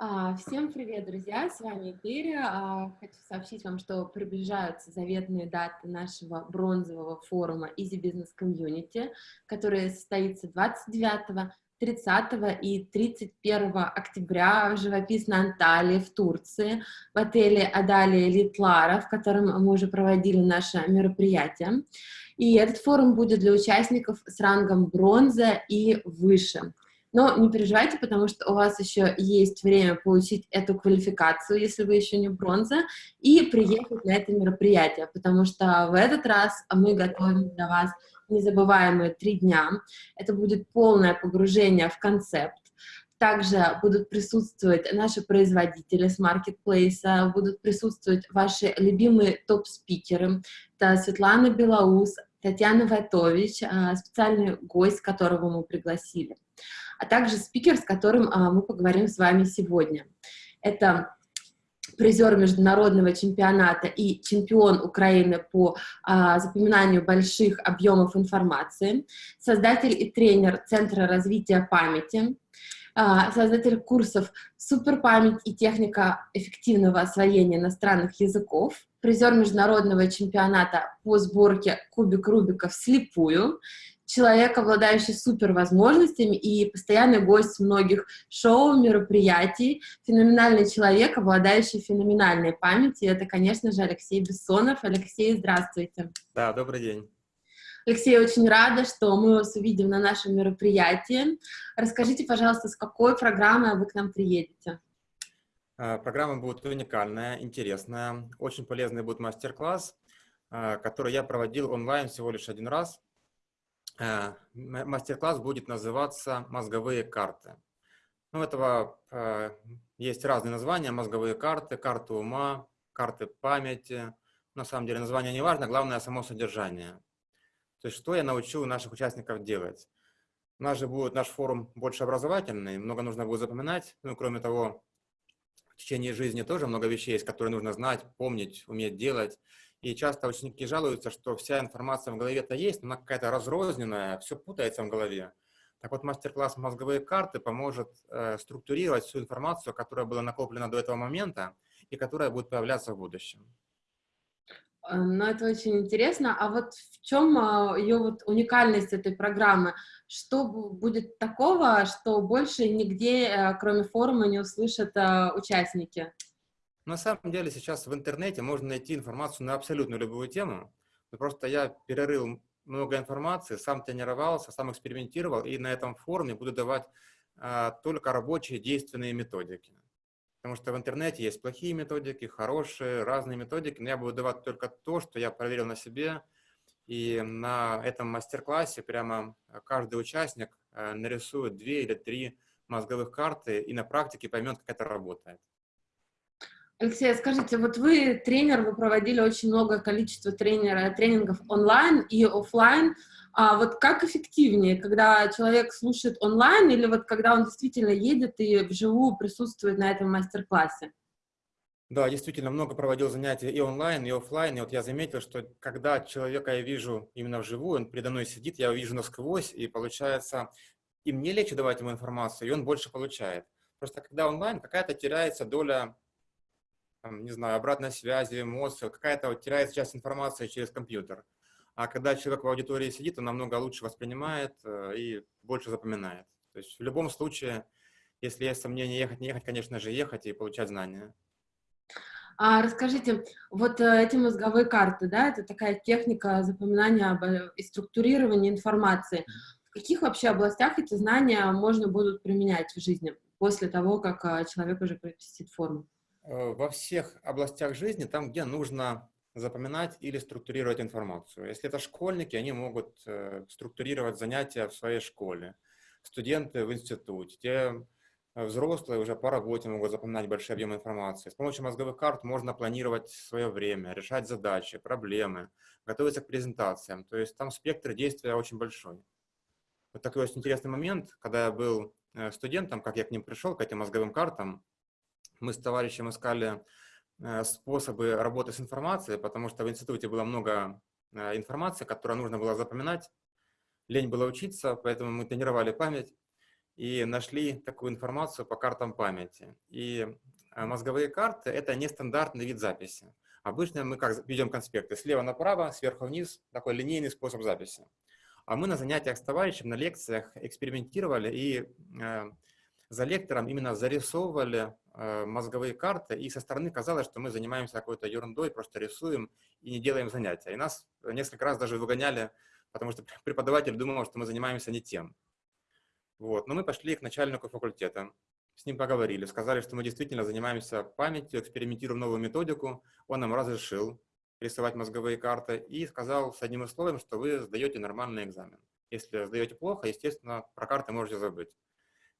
А, всем привет, друзья! С вами Этери. А, хочу сообщить вам, что приближаются заветные даты нашего бронзового форума Easy Business Community, который состоится 29 30 и 31 октября в живописной Анталии в Турции, в отеле Адалия Литлара, в котором мы уже проводили наше мероприятие. И этот форум будет для участников с рангом бронза и выше. Но не переживайте, потому что у вас еще есть время получить эту квалификацию, если вы еще не бронза, и приехать на это мероприятие, потому что в этот раз мы готовим для вас незабываемые три дня. Это будет полное погружение в концепт. Также будут присутствовать наши производители с маркетплейса, будут присутствовать ваши любимые топ-спикеры. Это Светлана Белоус, Татьяна Вайтович, а, специальный гость, которого мы пригласили а также спикер, с которым а, мы поговорим с вами сегодня. Это призер международного чемпионата и чемпион Украины по а, запоминанию больших объемов информации, создатель и тренер Центра развития памяти, а, создатель курсов «Суперпамять и техника эффективного освоения иностранных языков», призер международного чемпионата по сборке кубик Рубика вслепую, человек, обладающий супервозможностями и постоянный гость многих шоу, мероприятий, феноменальный человек, обладающий феноменальной памятью. Это, конечно же, Алексей Бессонов. Алексей, здравствуйте. Да, добрый день. Алексей, очень рада, что мы вас увидим на нашем мероприятии. Расскажите, пожалуйста, с какой программой вы к нам приедете? А, программа будет уникальная, интересная. Очень полезный будет мастер-класс, а, который я проводил онлайн всего лишь один раз. Э, мастер-класс будет называться «Мозговые карты». Ну, этого э, есть разные названия, мозговые карты, карты ума, карты памяти. На самом деле название не важно, главное само содержание. То есть что я научу наших участников делать. У нас же будет наш форум больше образовательный, много нужно будет запоминать. Ну, кроме того, в течение жизни тоже много вещей есть, которые нужно знать, помнить, уметь делать. И часто ученики жалуются, что вся информация в голове-то есть, но она какая-то разрозненная, все путается в голове. Так вот, мастер-класс «Мозговые карты» поможет э, структурировать всю информацию, которая была накоплена до этого момента и которая будет появляться в будущем. Э, ну, это очень интересно. А вот в чем э, ее вот уникальность этой программы? Что будет такого, что больше нигде, э, кроме форума, не услышат участники? На самом деле сейчас в интернете можно найти информацию на абсолютно любую тему. Но просто я перерыл много информации, сам тренировался, сам экспериментировал, и на этом форуме буду давать а, только рабочие действенные методики. Потому что в интернете есть плохие методики, хорошие, разные методики, но я буду давать только то, что я проверил на себе. И на этом мастер-классе прямо каждый участник а, нарисует две или три мозговых карты и на практике поймет, как это работает. Алексей, скажите, вот вы тренер, вы проводили очень много количества тренера, тренингов онлайн и офлайн. А вот как эффективнее, когда человек слушает онлайн или вот когда он действительно едет и вживую присутствует на этом мастер-классе? Да, действительно, много проводил занятий и онлайн, и офлайн. И вот я заметил, что когда человека я вижу именно вживую, он передо мной сидит, я его вижу насквозь, и получается, и мне легче давать ему информацию, и он больше получает. Просто когда онлайн, какая-то теряется доля там, не знаю, обратной связи, эмоции, какая-то вот теряется часть информации через компьютер. А когда человек в аудитории сидит, он намного лучше воспринимает э, и больше запоминает. То есть в любом случае, если есть сомнение ехать, не ехать, конечно же, ехать и получать знания. А расскажите, вот э, эти мозговые карты, да, это такая техника запоминания э, и структурирования информации. В каких вообще областях эти знания можно будут применять в жизни после того, как человек уже посетит форму? Э, во всех областях жизни, там, где нужно запоминать или структурировать информацию. Если это школьники, они могут э, структурировать занятия в своей школе, студенты в институте, те э, взрослые уже по работе могут запоминать большие объемы информации. С помощью мозговых карт можно планировать свое время, решать задачи, проблемы, готовиться к презентациям. То есть там спектр действия очень большой. Вот такой очень интересный момент, когда я был студентом, как я к ним пришел, к этим мозговым картам, мы с товарищем искали э, способы работы с информацией, потому что в институте было много э, информации, которую нужно было запоминать. Лень было учиться, поэтому мы тренировали память. и нашли такую информацию по картам памяти. И э, мозговые карты — это нестандартный вид записи. Обычно мы как ведем конспекты слева направо, сверху вниз, такой линейный способ записи. А мы на занятиях с товарищем, на лекциях экспериментировали и за лектором именно зарисовывали э, мозговые карты, и со стороны казалось, что мы занимаемся какой-то ерундой, просто рисуем и не делаем занятия. И нас несколько раз даже выгоняли, потому что преподаватель думал, что мы занимаемся не тем. Вот. Но мы пошли к начальнику факультета, с ним поговорили, сказали, что мы действительно занимаемся памятью, экспериментируем новую методику. Он нам разрешил рисовать мозговые карты и сказал с одним условием, что вы сдаете нормальный экзамен. Если сдаете плохо, естественно, про карты можете забыть.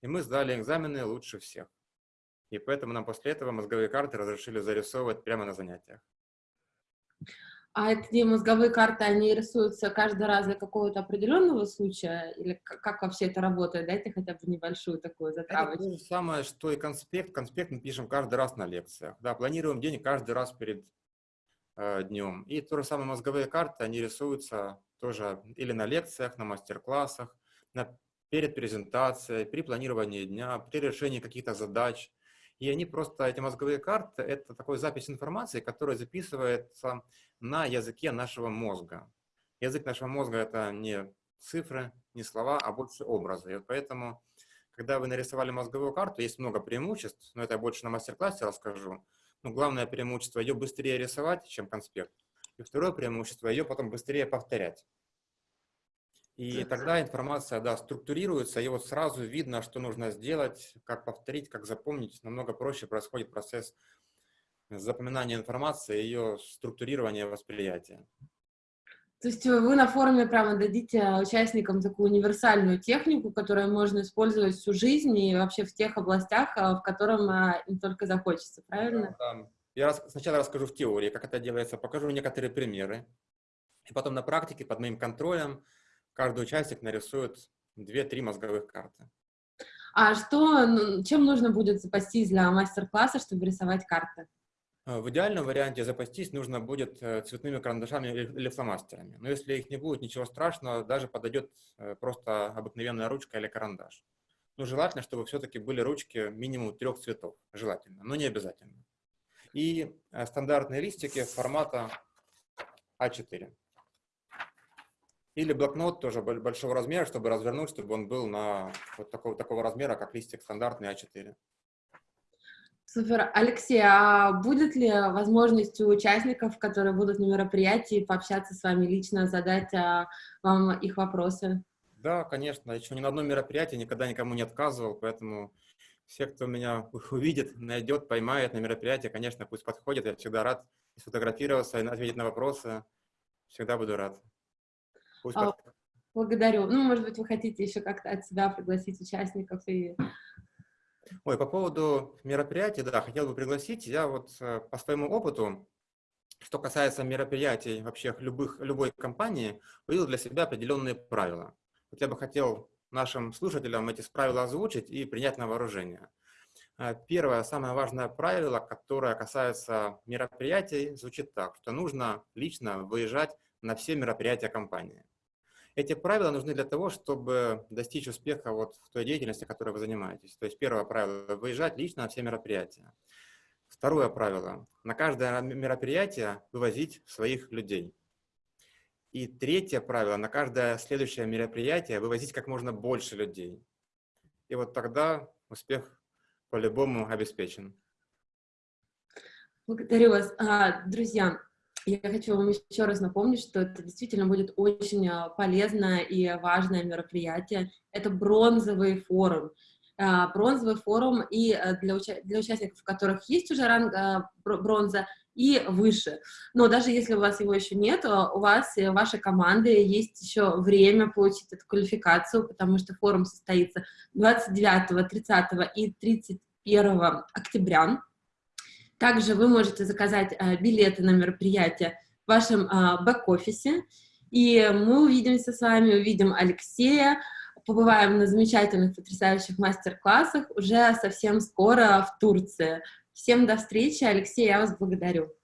И мы сдали экзамены лучше всех. И поэтому нам после этого мозговые карты разрешили зарисовывать прямо на занятиях. А эти мозговые карты, они рисуются каждый раз для какого-то определенного случая? Или как вообще это работает? Дайте хотя бы небольшую такую затравочку. Это то же самое, что и конспект. Конспект мы пишем каждый раз на лекциях. Да, планируем день каждый раз перед э, днем. И то же самое мозговые карты, они рисуются тоже или на лекциях, на мастер-классах, перед презентацией, при планировании дня, при решении каких-то задач. И они просто, эти мозговые карты, это такой запись информации, которая записывается на языке нашего мозга. Язык нашего мозга — это не цифры, не слова, а больше образы. И вот поэтому, когда вы нарисовали мозговую карту, есть много преимуществ, но это я больше на мастер-классе расскажу. Но главное преимущество — ее быстрее рисовать, чем конспект. И второе преимущество — ее потом быстрее повторять. И тогда информация, да, структурируется, и вот сразу видно, что нужно сделать, как повторить, как запомнить. Намного проще происходит процесс запоминания информации, ее структурирования, восприятия. То есть вы на форуме прямо дадите участникам такую универсальную технику, которую можно использовать всю жизнь и вообще в тех областях, а, в котором а, им только захочется, правильно? Да, да. Я сначала расскажу в теории, как это делается, покажу некоторые примеры, и потом на практике под моим контролем каждый участник нарисует 2-3 мозговых карты. А что, чем нужно будет запастись для мастер-класса, чтобы рисовать карты? Э, в идеальном варианте запастись нужно будет э, цветными карандашами или фломастерами. Но если их не будет, ничего страшного, даже подойдет э, просто обыкновенная ручка или карандаш. Но желательно, чтобы все-таки были ручки минимум трех цветов. Желательно, но не обязательно. И стандартные листики формата А4. Или блокнот тоже большого размера, чтобы развернуть, чтобы он был на вот такого, такого размера, как листик стандартный А4. Супер. Алексей, а будет ли возможность у участников, которые будут на мероприятии, пообщаться с вами лично, задать а, вам их вопросы? Да, конечно. Еще ни на одном мероприятии никогда никому не отказывал, поэтому все, кто меня увидит, найдет, поймает на мероприятии, конечно, пусть подходит. Я всегда рад сфотографироваться и ответить на вопросы. Всегда буду рад. А, благодарю. Ну, может быть, вы хотите еще как-то от себя пригласить участников и... Ой, по поводу мероприятий, да, хотел бы пригласить. Я вот э, по своему опыту, что касается мероприятий вообще любых, любой компании, увидел для себя определенные правила. Вот я бы хотел нашим слушателям эти правила озвучить и принять на вооружение. Э, первое, самое важное правило, которое касается мероприятий, звучит так, что нужно лично выезжать на все мероприятия компании. Эти правила нужны для того, чтобы достичь успеха вот в той деятельности, которой вы занимаетесь. То есть первое правило – выезжать лично на все мероприятия. Второе правило – на каждое мероприятие вывозить своих людей. И третье правило – на каждое следующее мероприятие вывозить как можно больше людей. И вот тогда успех по-любому обеспечен. Благодарю вас. А, друзья, я хочу вам еще раз напомнить, что это действительно будет очень а, полезное и важное мероприятие. Это бронзовый форум. А, бронзовый форум и а, для, уча для участников, которых есть уже ранг бронза, и выше. Но даже если у вас его еще нет, у вас и вашей команды есть еще время получить эту квалификацию, потому что форум состоится 29, 30 и 31 октября. Также вы можете заказать а, билеты на мероприятие в вашем а, бэк-офисе. И мы увидимся с вами, увидим Алексея, побываем на замечательных, потрясающих мастер-классах уже совсем скоро в Турции. Всем до встречи. Алексей, я вас благодарю.